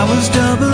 I was double